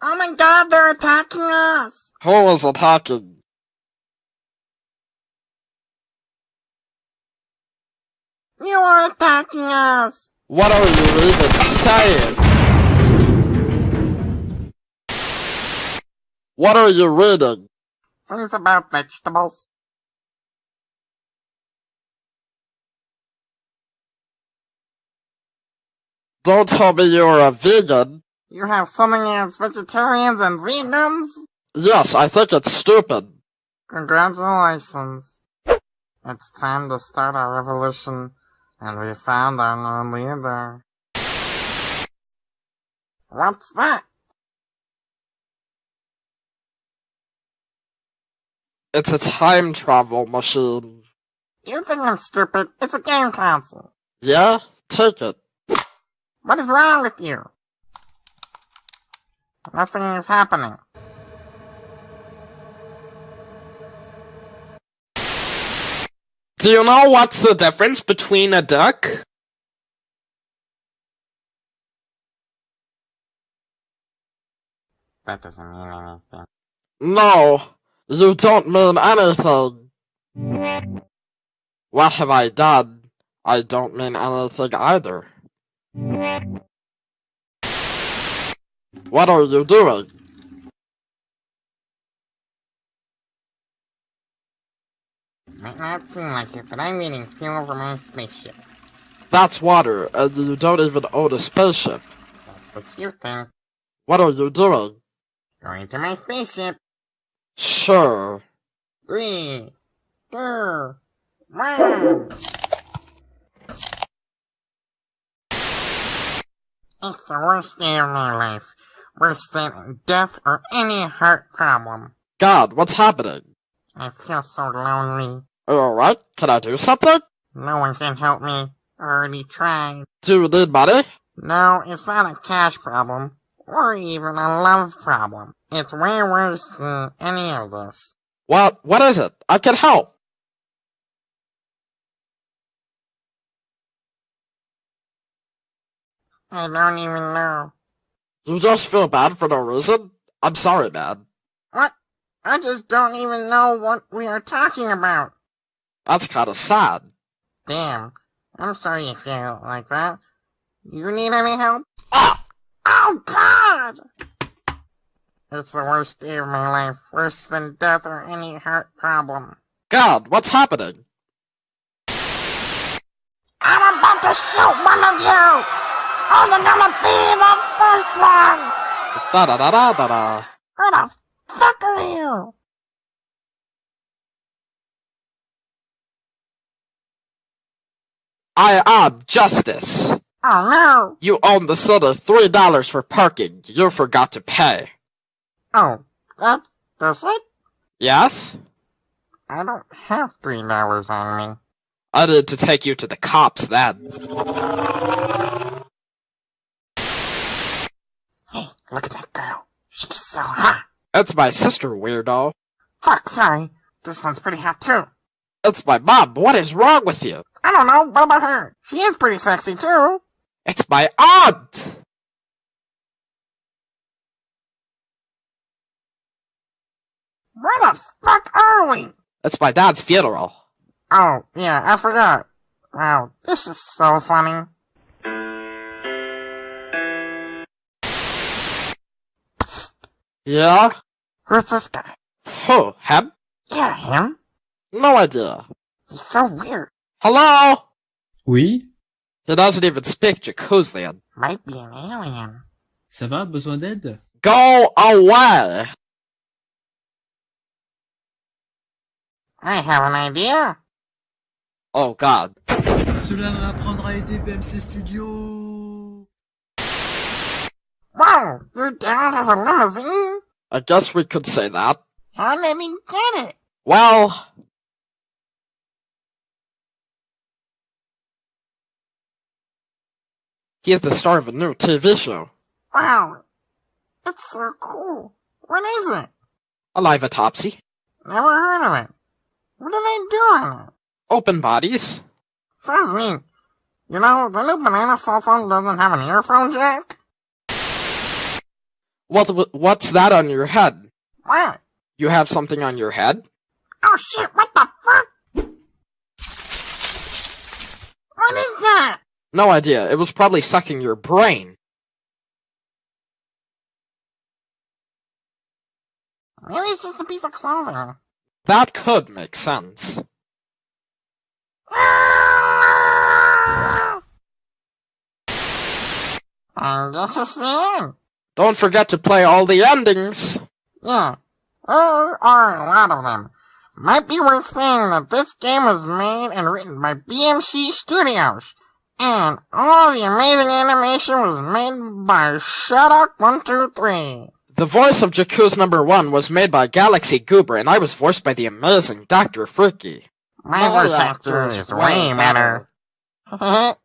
Oh my god, they're attacking us! Who is attacking? You are attacking us! What are you even saying? What are you reading? Things about vegetables. Don't tell me you're a vegan. You have something against vegetarians and vegans? Yes, I think it's stupid. Congratulations. It's time to start our revolution, and we found our new leader. What's that? It's a time travel machine. You think I'm stupid? It's a game console. Yeah? Take it. What is wrong with you? Nothing is happening. Do you know what's the difference between a duck? That doesn't mean anything. No, you don't mean anything. What have I done? I don't mean anything either. What are you doing? Might not seem like it, but I'm eating fuel for my spaceship. That's water, and you don't even own a spaceship. That's what you think. What are you doing? Going to my spaceship. Sure. Three, two, one. It's the worst day of my life. Worse than death or any heart problem. God, what's happening? I feel so lonely. Oh, alright? Can I do something? No one can help me. I already tried. Do you need money? No, it's not a cash problem. Or even a love problem. It's way worse than any of this. What? What is it? I can help. I don't even know. You just feel bad for no reason? I'm sorry, man. What? I just don't even know what we are talking about. That's kinda sad. Damn. I'm sorry you feel like that. You need any help? Ah! Oh, God! It's the worst day of my life. Worse than death or any heart problem. God, what's happening? I'm about to shoot one of you! You're gonna be the first one! Da da da da da da. Who the fuck are you? I am Justice. Oh no! You own the city three dollars for parking. You forgot to pay. Oh, that, that's it? Yes? I don't have three dollars on me. I need to take you to the cops then. Look at that girl. She's so hot. That's my sister, weirdo. Fuck, sorry. This one's pretty hot too. That's my mom. What is wrong with you? I don't know, what about her? She is pretty sexy too. It's my aunt! Where the fuck are we? That's my dad's funeral. Oh, yeah, I forgot. Wow, this is so funny. Yeah? Who's this guy? Who? Him? Yeah, him. No idea. He's so weird. Hello? Oui, He doesn't even speak Jakuzian. Might be an alien. ça va, besoin d'aide? Go away! I have an idea. Oh god. Cela m'apprendra à aider BMC Studio. Wow, your dad has a limousine? I guess we could say that. Did he get it? Well... He is the star of a new TV show. Wow, it's so cool. What is it? A live autopsy. Never heard of it. What are they doing? Open bodies. That's neat. You know, the new banana cell phone doesn't have an earphone jack. What, what's that on your head? What? You have something on your head? Oh shit, what the fuck? What is that? No idea. It was probably sucking your brain. Maybe it's just a piece of clothing. That could make sense. I guess it's the end. Don't forget to play all the endings. Yeah, there are a lot of them. Might be worth saying that this game was made and written by BMC Studios. And all the amazing animation was made by Shutout123. The voice of Jakuz number one was made by Galaxy Goober, and I was voiced by the amazing Dr. Freaky. My voice actor is way better.